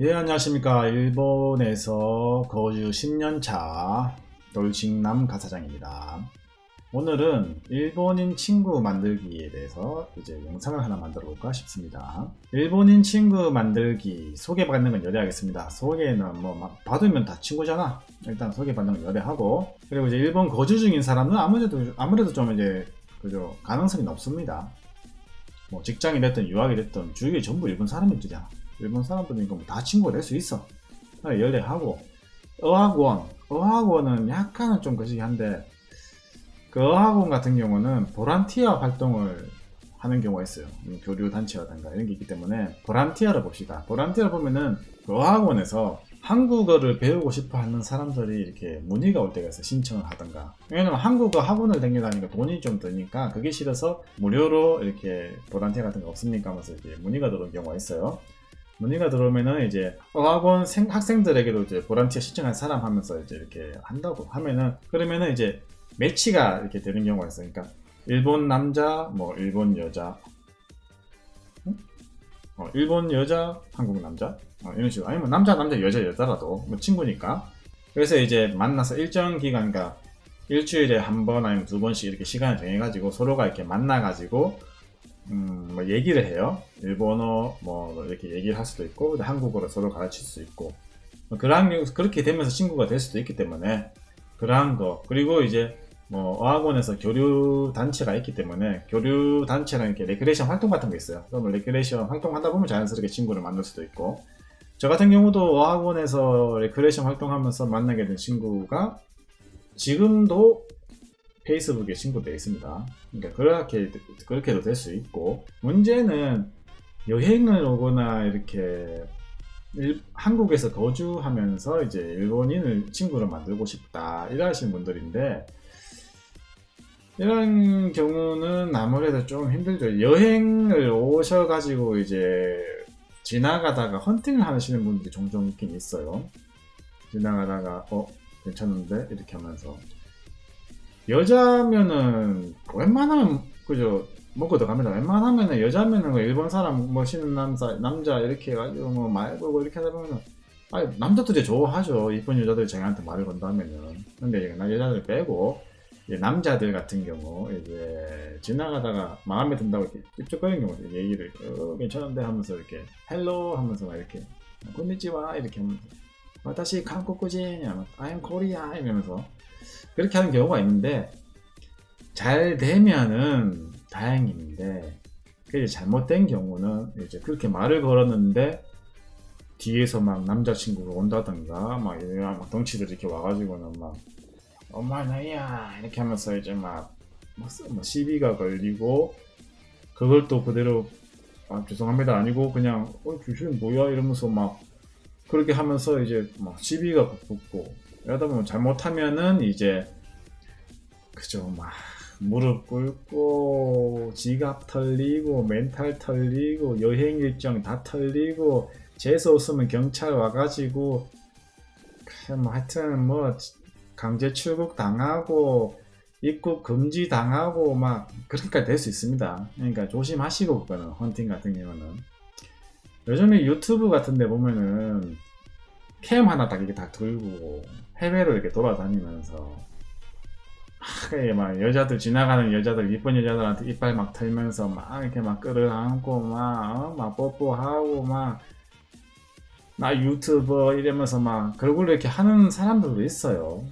예 안녕하십니까. 일본에서 거주 10년차 돌직남 가사장입니다. 오늘은 일본인 친구 만들기에 대해서 이제 영상을 하나 만들어 볼까 싶습니다. 일본인 친구 만들기 소개받는 건 열애하겠습니다. 소개는 뭐 받으면 다 친구잖아. 일단 소개받는 건 열애하고. 그리고 이제 일본 거주 중인 사람은 아무래도 아무래도 좀 이제 그죠 가능성이 높습니다. 뭐 직장이 됐든 유학이 됐든 주위에 전부 일본 사람들이잖아 일본 사람들이니까 뭐 다 친구가 될 수 있어. 연애하고 어학원, 어학원은 약간은 좀 거시기 한데 그 어학원 같은 경우는 보란티아 활동을 하는 경우가 있어요. 교류 단체라든가 이런 게 있기 때문에 보란티아를 봅시다. 보란티아를 보면은 그 어학원에서 한국어를 배우고 싶어 하는 사람들이 이렇게 문의가 올 때가 있어 신청을 하던가 왜냐면 한국어 학원을 다니니까 돈이 좀 드니까 그게 싫어서 무료로 이렇게 보란티아 같은 거 없습니까 하면서 이렇게 문의가 들어온 경우가 있어요 문의가 들어오면은 이제 어학원 생, 학생들에게도 이제 보란티아 신청한 사람 하면서 이제 이렇게 한다고 하면은 그러면은 이제 매치가 이렇게 되는 경우가 있어요. 그러니까 일본 남자, 뭐 일본 여자, 응? 어, 일본 여자, 한국 남자 어, 이런 식으로 아니면 남자 남자 여자 여자라도 뭐 친구니까 그래서 이제 만나서 일정 기간 그러니까 일주일에 한 번 아니면 두 번씩 이렇게 시간을 정해가지고 서로가 이렇게 만나가지고 음, 뭐 얘기를 해요. 일본어 뭐 이렇게 얘기를 할 수도 있고 한국어로 서로 가르칠 수 있고 뭐 그런 그렇게 되면서 친구가 될 수도 있기 때문에 그러한 거 그리고 이제 뭐 어학원에서 교류 단체가 있기 때문에 교류 단체랑 이렇게 레크레이션 활동 같은 거 있어요. 그러면 레크레이션 활동하다 보면 자연스럽게 친구를 만들 수도 있고 저 같은 경우도 어학원에서 레크레이션 활동하면서 만나게 된 친구가 지금도 페이스북에 신고되어 있습니다. 그러니까 그렇게 그렇게도 될 수 있고 문제는 여행을 오거나 이렇게 일, 한국에서 거주하면서 이제 일본인을 친구로 만들고 싶다 이러신 분들인데 이런 경우는 아무래도 좀 힘들죠. 여행을 오셔가지고 이제 지나가다가 헌팅을 하시는 분들이 종종 있긴 있어요. 지나가다가 어 괜찮은데 이렇게 하면서 여자면은 웬만하면 그죠 먹고 들어갑니다. 웬만하면은 여자면은 그 일본 사람 멋있는 남자 남자 이렇게 해가지고 뭐 말 걸고 이렇게 하다 보면은 아니 남자들이 좋아하죠. 이쁜 여자들이 자기한테 말을 건다면은 근데 이제 여자들 빼고 남자들 같은 경우 이제 지나가다가 마음에 든다고 이렇게 찝쩍거리는 경우 얘기를 어, 괜찮은데 하면서 이렇게 hello 하면서 막 이렇게 こんにちは 이렇게 하면서 私 한국인 I'm Korea 이러면서 그렇게 하는 경우가 있는데 잘 되면은 다행인데 그게 잘못된 경우는 이제 그렇게 말을 걸었는데 뒤에서 막 남자친구가 온다던가 막, 막 덩치들 이렇게 와가지고는 막 お前なんや 이렇게 하면서 이제 막, 막, 막 시비가 걸리고 그걸 또 그대로 아, 죄송합니다 아니고 그냥 어 주신 뭐야? 이러면서 막 그렇게 하면서 이제 막 시비가 붙고 이러다 보면 잘못하면은 이제 그죠 막 무릎 꿇고 지갑 털리고 멘탈 털리고 여행 일정 다 털리고 재수 없으면 경찰 와가지고 뭐 하여튼 뭐 강제 출국 당하고 입국 금지 당하고 막 그렇게까지 될 수 있습니다. 그러니까 조심하시고 그거는 헌팅 같은 경우는. 요즘에 유튜브 같은 데 보면은 캠 하나 딱 이렇게 다 들고 해외로 이렇게 돌아다니면서 막 여자들 지나가는 여자들 이쁜 여자들한테 이빨 막 털면서 막 이렇게 막 끌어안고 막, 어? 막 뽀뽀하고 막 나 유튜버 이러면서 막 그걸 이렇게 하는 사람들도 있어요.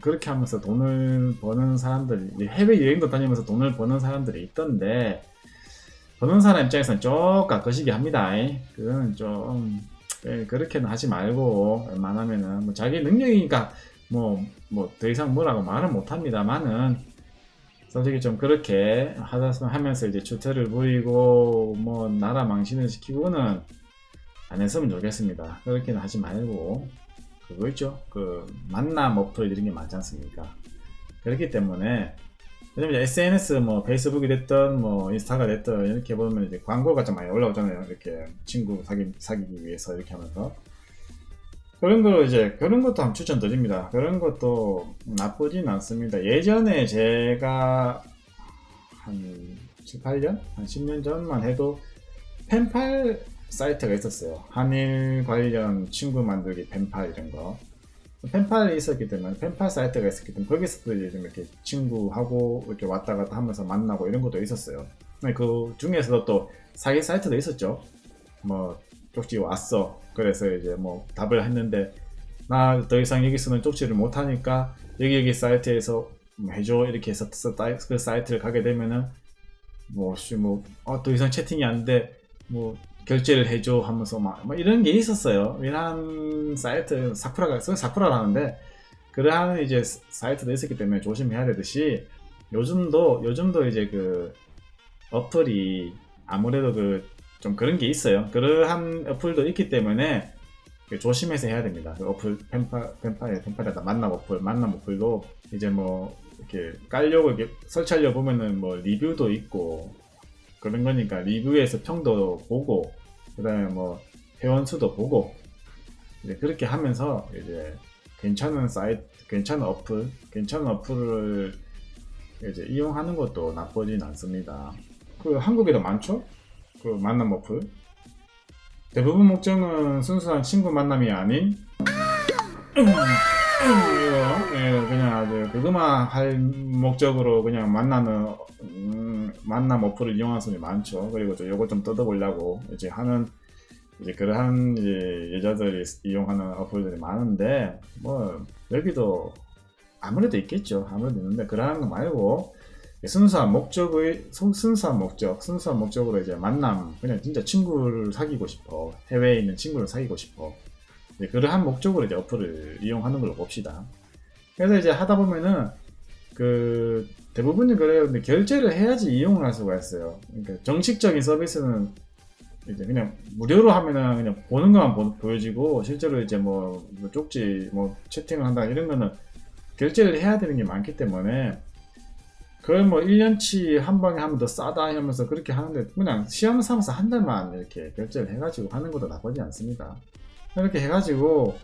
그렇게 하면서 돈을 버는 사람들이 해외 여행도 다니면서 돈을 버는 사람들이 있던데 버는 사람 입장에서는 조금 거시기 합니다. 그거는 좀 예, 그렇게는 하지 말고 웬만하면은 뭐 자기 능력이니까 뭐 뭐 더 이상 뭐라고 말은 못합니다만은 솔직히 좀 그렇게 하다 하면서 이제 주태를 부리고 뭐 나라 망신을 시키고는 안 했으면 좋겠습니다. 그렇게는 하지 말고 그거 있죠. 그 만남 어플 이런 게 많지 않습니까? 그렇기 때문에 왜냐면 SNS 뭐 페이스북이 됐든 뭐 인스타가 됐든 이렇게 보면 이제 광고가 좀 많이 올라오잖아요. 이렇게 친구 사기, 사귀기 위해서 이렇게 하면서 그런 거 이제 그런 것도 한번 추천드립니다. 그런 것도 나쁘진 않습니다. 예전에 제가 한 7, 8년? 한 10년 전만 해도 펜팔 사이트가 있었어요. 한일 관련 친구 만들기 펜팔 이런 거. 펜팔이 있었기 때문에 펜팔 사이트가 있었기 때문에 거기서도 좀 이렇게 친구하고 이렇게 왔다 갔다 하면서 만나고 이런 것도 있었어요. 그 중에서도 또 사기 사이트도 있었죠. 뭐 쪽지 왔어. 그래서 이제 뭐 답을 했는데 나 더 이상 여기서는 쪽지를 못 하니까 여기 여기 사이트에서 뭐 해줘 이렇게 해서 사- 그 사이트를 가게 되면은 뭐뭐더 이상 채팅이 안 돼. 뭐 결제를 해줘 하면서 막, 막 이런 게 있었어요. 이런 사이트 사쿠라가 써 사쿠라라는데 그러한 이제 사이트도 있었기 때문에 조심해야 되듯이 요즘도 요즘도 이제 그 어플이 아무래도 그 좀 그런 게 있어요. 그러한 어플도 있기 때문에 그 조심해서 해야 됩니다. 그 어플 펜파 펜파에 펜파에다 만남 어플 만남 어플도 이제 뭐 이렇게 깔려고 이렇게 설치하려 보면은 뭐 리뷰도 있고 그런 거니까 리뷰에서 평도 보고 그 다음에 뭐 회원 수도 보고 이제 그렇게 하면서 이제 괜찮은 사이트 괜찮은 어플 괜찮은 어플을 이제 이용하는 것도 나쁘진 않습니다. 그 한국에도 많죠? 그 만남 어플 대부분 목적은 순수한 친구 만남이 아닌 음, 이거 예, 그냥 아주 그거만 할 목적으로 그냥 만나는 음, 만남 어플을 이용하는 사람이 많죠. 그리고 또 요거 좀 뜯어보려고 이제 하는 이제 그러한 이제 여자들이 이용하는 어플들이 많은데 뭐 여기도 아무래도 있겠죠. 아무래도 있는데 그러한 거 말고 순수한 목적의 순- 순수한 목적, 순수한 목적으로 이제 만남, 그냥 진짜 친구를 사귀고 싶어. 해외에 있는 친구를 사귀고 싶어. 이제 그러한 목적으로 이제 어플을 이용하는 걸로 봅시다. 그래서 이제 하다 보면은 그 대부분이 그래요. 근데 결제를 해야지 이용을 할 수가 있어요. 그러니까 정식적인 서비스는 이제 그냥 무료로 하면은 그냥 보는 것만 보, 보여지고 실제로 이제 뭐, 뭐 쪽지 뭐 채팅을 한다 이런 거는 결제를 해야 되는 게 많기 때문에 그걸 뭐 1년치 한 방에 하면 더 싸다 하면서 그렇게 하는데 그냥 시험 삼아서 한 달만 이렇게 결제를 해가지고 하는 것도 나쁘지 않습니다. 이렇게 해가지고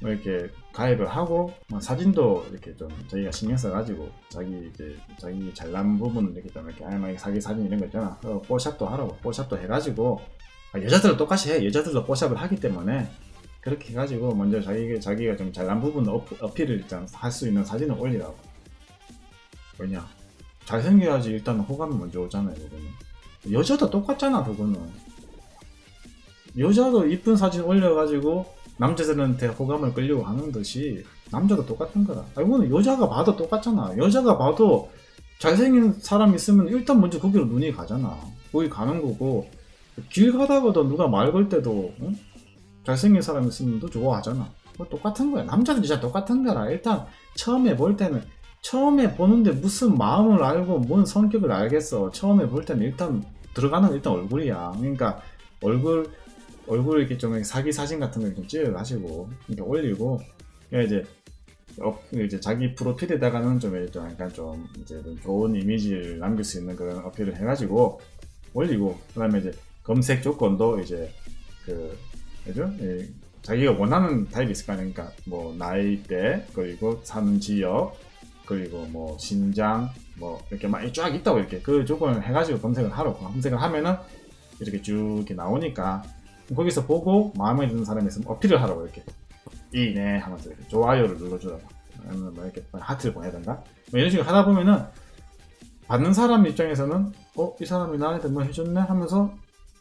뭐 이렇게 가입을 하고 뭐 사진도 이렇게 좀 저희가 신경 써가지고 자기 이제 자기 잘난 부분 이렇게 좀 이렇게 알맞게 자기 사진 이런 거 있잖아. 그 뽀샵도 하라고 뽀샵도 해가지고 아, 여자들은 똑같이 해. 여자들도 뽀샵을 하기 때문에 그렇게 해가지고 먼저 자기 자기가 좀 잘난 부분 어, 어필을 일단 할 수 있는 사진을 올리라고. 왜냐? 잘생겨야지 일단 호감이 먼저 오잖아요, 그거는. 여자도 똑같잖아, 그거는. 여자도 이쁜 사진 올려가지고 남자들한테 호감을 끌려고 하는 듯이 남자도 똑같은 거라. 아, 이거는 여자가 봐도 똑같잖아. 여자가 봐도 잘생긴 사람 있으면 일단 먼저 거기로 눈이 가잖아. 거기 가는 거고 길 가다가도 누가 말 걸 때도 응? 잘생긴 사람 있으면 또 좋아하잖아. 그거 똑같은 거야. 남자는 진짜 똑같은 거라. 일단 처음에 볼 때는 처음에 보는데 무슨 마음을 알고 뭔 성격을 알겠어. 처음에 볼 때는 일단 들어가는 일단 얼굴이야. 그러니까 얼굴 얼굴 이렇게 좀 사기 사진 같은 거좀 찍어가지고 이렇게 올리고 그러니까 이제 어, 이제 자기 프로필에다가는 좀, 약간 좀 이제 좀 좋은 이미지를 남길 수 있는 그런 어필을 해가지고 올리고 그다음에 이제 검색 조건도 이제 그 그죠? 예, 자기가 원하는 타입이 있을 거 아니야. 그러니까 뭐 나이대 그리고 사는 지역 그리고 뭐 신장 뭐 이렇게 많이 쫙 있다고 이렇게 그 조건을 해가지고 검색을 하라고 검색을 하면은 이렇게 쭉 이렇게 나오니까 거기서 보고 마음에 드는 사람이 있으면 어필을 하라고 이렇게. 이네 하면서 이렇게 좋아요를 눌러주라고. 아니면 뭐 이렇게 하트를 보내든가. 뭐 이런 식으로 하다 보면은 받는 사람 입장에서는 어 이 사람이 나한테 뭐 해줬네? 하면서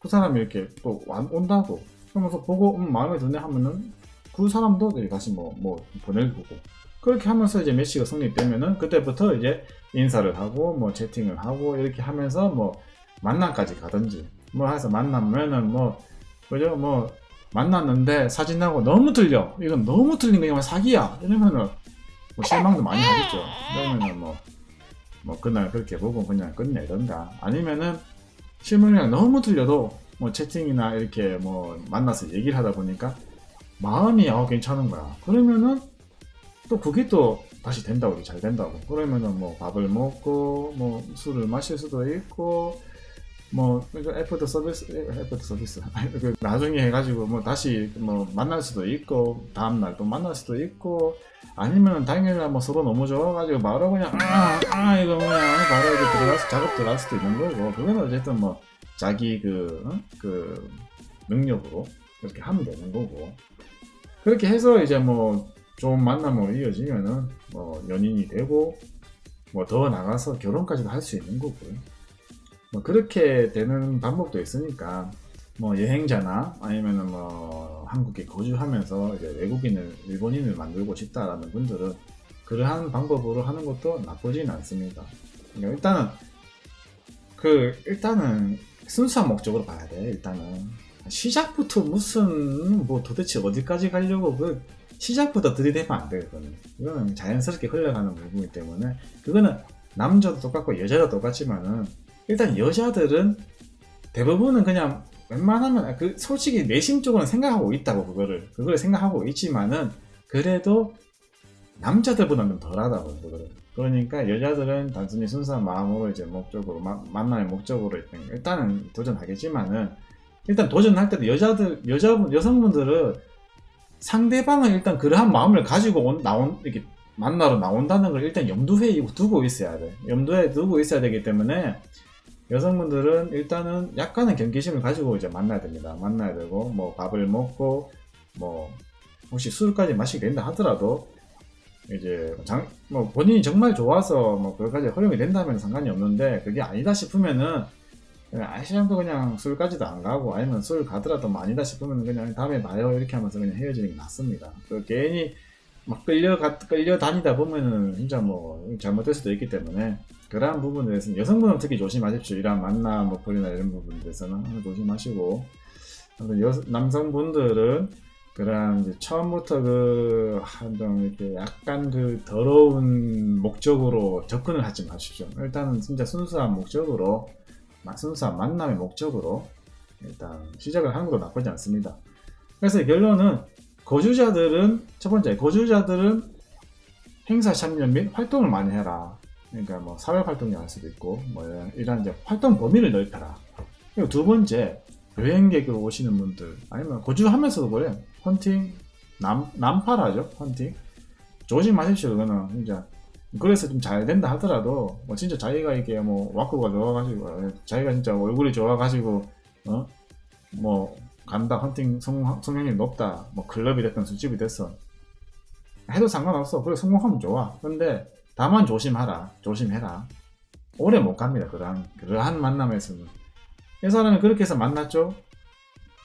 그 사람이 이렇게 또 와- 온다고 그러면서 보고 음, 마음에 드네? 하면은 그 사람도 다시 뭐 뭐 보낼 거고. 그렇게 하면서 이제 매치가 성립되면은 그때부터 이제 인사를 하고 뭐 채팅을 하고 이렇게 하면서 뭐 만남까지 가든지 뭐 해서 만나면은 뭐 그죠? 뭐 만났는데 사진하고 너무 틀려. 이건 너무 틀린 거 이건 사기야. 이러면은 뭐 실망도 많이 하겠죠. 그러면은 뭐 뭐 그날 그렇게 보고 그냥 끝내던가. 아니면은 실물이랑 너무 틀려도 뭐 채팅이나 이렇게 뭐 만나서 얘기를 하다 보니까 마음이 어 괜찮은 거야. 그러면은 또 그게 또 다시 된다고 잘 된다고. 그러면은 뭐 밥을 먹고 뭐 술을 마실 수도 있고 뭐 그러니까 애프터 서비스 애프터 서비스. 그 나중에 해가지고 뭐 다시 뭐 만날 수도 있고 다음 날 또 만날 수도 있고 아니면 당일날 뭐 서로 너무 좋아가지고 바로 그냥 아, 아 이거 그냥 바로 이제 들어가서 작업 들어갈 수도 있는 거고 그거는 어쨌든 뭐 자기 그, 어? 그 능력으로 그렇게 하면 되는 거고. 그렇게 해서 이제 뭐 좋은 만남으로 이어지면은 뭐 연인이 되고 뭐 더 나가서 결혼까지도 할 수 있는 거고 뭐 그렇게 되는 방법도 있으니까 뭐 여행자나 아니면은 뭐 한국에 거주하면서 이제 외국인을 일본인을 만들고 싶다라는 분들은 그러한 방법으로 하는 것도 나쁘진 않습니다. 그러니까 일단은 그 일단은 순수한 목적으로 봐야 돼. 일단은 시작부터 무슨 뭐 도대체 어디까지 가려고 그 시작부터 들이대면 안 돼. 그거는 이거는 자연스럽게 흘러가는 부분이기 때문에 그거는 남자도 똑같고 여자도 똑같지만은 일단 여자들은 대부분은 그냥 웬만하면 그 솔직히 내심 적으로는 생각하고 있다고 그거를 그걸 생각하고 있지만은 그래도 남자들보다는 좀 덜하다고 그거를. 그러니까 여자들은 단순히 순수한 마음으로 이제 목적으로 마- 만남의 목적으로 일단 일단은 도전하겠지만은 일단 도전할 때도 여자들 여자분 여성분들은 상대방은 일단 그러한 마음을 가지고 온, 나온 이렇게 만나러 나온다는 걸 일단 염두에 두고 있어야 돼. 염두에 두고 있어야 되기 때문에 여성분들은 일단은 약간의 경계심을 가지고 이제 만나야 됩니다. 만나야 되고 뭐 밥을 먹고 뭐 혹시 술까지 마시게 된다 하더라도 이제 장, 뭐 본인이 정말 좋아서 뭐 그것까지 허용이 된다면 상관이 없는데 그게 아니다 싶으면은 아시랑도 그냥 술까지도 안 가고 아니면 술 가더라도 뭐 아니다 싶으면 그냥 다음에 봐요 이렇게 하면서 그냥 헤어지는 게 낫습니다. 그 괜히 막 끌려 가, 끌려 다니다 보면은 진짜 뭐 잘못될 수도 있기 때문에 그러한 부분에 대해서는 여성분은 특히 조심하십시오. 이러한 만남, 목표나 이런 부분에 대해서는 조심하시고 여, 남성분들은 그러한 처음부터 그, 한좀 이렇게 약간 그 더러운 목적으로 접근을 하지 마십시오. 일단은 진짜 순수한 목적으로, 마- 순수한 만남의 목적으로 일단 시작을 하는 것도 나쁘지 않습니다. 그래서 결론은 거주자들은, 첫 번째, 거주자들은 행사 참여 및 활동을 많이 해라. 그러니까 뭐 사회 활동을 할 수도 있고 뭐 이런, 이제 활동 범위를 넓혀라. 그리고 두 번째 여행객으로 오시는 분들 아니면 거주하면서도 그래 헌팅 남 남파라죠 헌팅 조심하십시오 그거는 진짜 그래서 좀 잘 된다 하더라도 뭐 진짜 자기가 이게 뭐 와꾸가 좋아가지고 자기가 진짜 얼굴이 좋아가지고 어뭐 간다 헌팅 성, 성향이 높다 뭐 클럽이 됐든 술집이 됐어 해도 상관없어 그래 성공하면 좋아 근데 다만 조심하라. 조심해라. 오래 못 갑니다. 그러한, 그러한 만남에서는. 이 사람이 그렇게 해서 만났죠?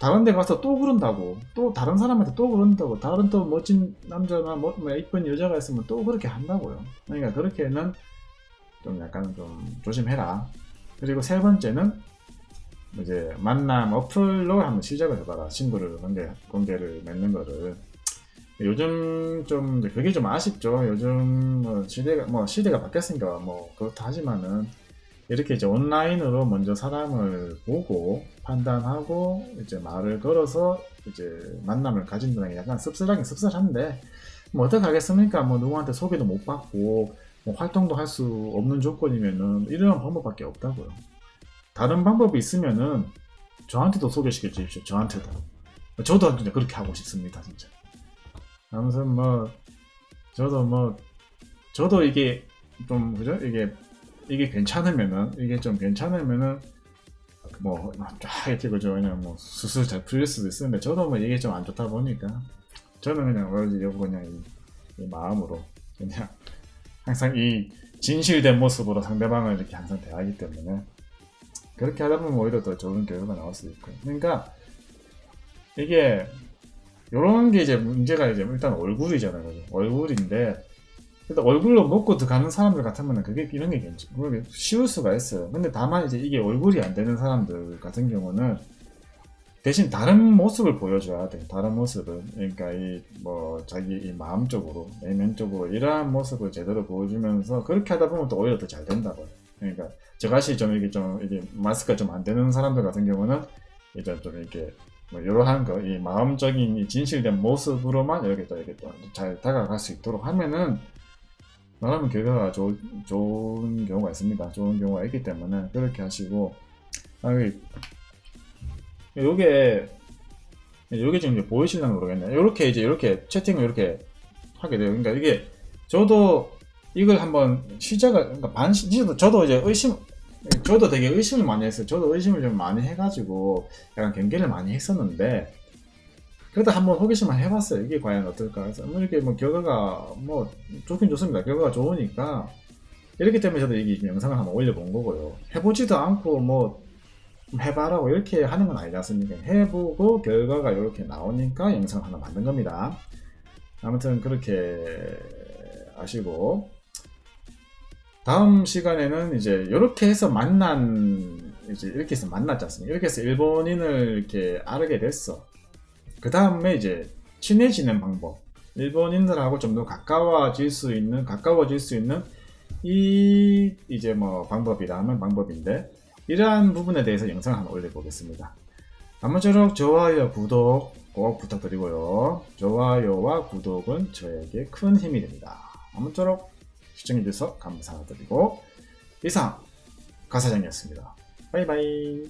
다른 데 가서 또 그런다고. 또 다른 사람한테 또 그런다고. 다른 또 멋진 남자나 뭐, 뭐 이쁜 여자가 있으면 또 그렇게 한다고요. 그러니까 그렇게는 좀 약간 좀 조심해라. 그리고 세 번째는 이제 만남 어플로 한번 시작을 해봐라. 친구를 관계, 관계를 맺는 거를. 요즘 좀 그게 좀 아쉽죠. 요즘 뭐 시대가 뭐 시대가 바뀌었으니까 뭐 그렇다 하지만은 이렇게 이제 온라인으로 먼저 사람을 보고 판단하고 이제 말을 걸어서 이제 만남을 가진다는 게 약간 씁쓸하긴 씁쓸한데 뭐 어떡하겠습니까? 뭐 누구한테 소개도 못 받고 뭐 활동도 할 수 없는 조건이면은 이런 방법밖에 없다고요. 다른 방법이 있으면은 저한테도 소개시켜 주십시오. 저한테도. 저도 진짜 그렇게 하고 싶습니다, 진짜. 아무튼 뭐 저도 뭐 저도 이게 좀 그죠 이게 이게 괜찮으면은 이게 좀 괜찮으면은 뭐쫙 이렇게 그죠 그냥 뭐 수술 잘 풀릴 수도 있는데 저도 뭐 이게 좀 안 좋다 보니까 저는 그냥 뭐지 여보 그냥 이, 이 마음으로 그냥 항상 이 진실된 모습으로 상대방을 이렇게 항상 대하기 때문에 그렇게 하다 보면 오히려 더 좋은 결과가 나올 수도 있고 그러니까 이게 요런 게 이제 문제가 이제 일단 얼굴이잖아요. 그죠? 얼굴인데 일단 얼굴로 먹고 들어가는 사람들 같으면 그게 이런 게 괜찮, 그게 쉬울 수가 있어요. 근데 다만 이제 이게 얼굴이 안 되는 사람들 같은 경우는 대신 다른 모습을 보여줘야 돼. 다른 모습을. 그러니까 이 뭐 자기 이 마음적으로 내면적으로 이러한 모습을 제대로 보여주면서 그렇게 하다 보면 또 오히려 더 잘 된다고요. 그러니까 저같이 좀 이게 좀 이게 마스크가 좀 안 되는 사람들 같은 경우는 이제 좀 이렇게 뭐 이러한 거, 이 마음적인 이 진실된 모습으로만 이렇게 또 이렇게 또 잘 다가갈 수 있도록 하면은 나라면 결과가 좋, 좋은 경우가 있습니다. 좋은 경우가 있기 때문에 그렇게 하시고 아, 이- 요게 요게 지금 보이시려나 모르겠네. 요렇게 이제 이렇게 채팅을 이렇게 하게 돼요. 그러니까 이게 저도 이걸 한번 시작을 그러니까 저도 저도 이제 의심 저도 되게 의심을 많이 했어요. 저도 의심을 좀 많이 해가지고 약간 경계를 많이 했었는데 그래도 한번 호기심을 해봤어요. 이게 과연 어떨까 해서 뭐 이렇게 뭐 결과가 뭐 좋긴 좋습니다. 결과가 좋으니까 이렇기 때문에 저도 이 영상을 한번 올려본 거고요. 해보지도 않고 뭐 해봐라고 이렇게 하는 건 아니지 않습니까? 해보고 결과가 이렇게 나오니까 영상을 하나 만든 겁니다. 아무튼 그렇게 아시고 다음 시간에는 이제 이렇게 해서 만난 이제 이렇게 해서 만났지 않습니까? 이렇게 해서 일본인을 이렇게 알게 됐어. 그 다음에 이제 친해지는 방법. 일본인들하고 좀 더 가까워질 수 있는 가까워질 수 있는 이 이제 뭐 방법이라면 방법인데 이러한 부분에 대해서 영상을 한번 올려보겠습니다. 아무쪼록 좋아요, 구독 꼭 부탁드리고요. 좋아요와 구독은 저에게 큰 힘이 됩니다. 아무쪼록 시청해주셔서 감사드리고 이상 가사장이었습니다. 바이바이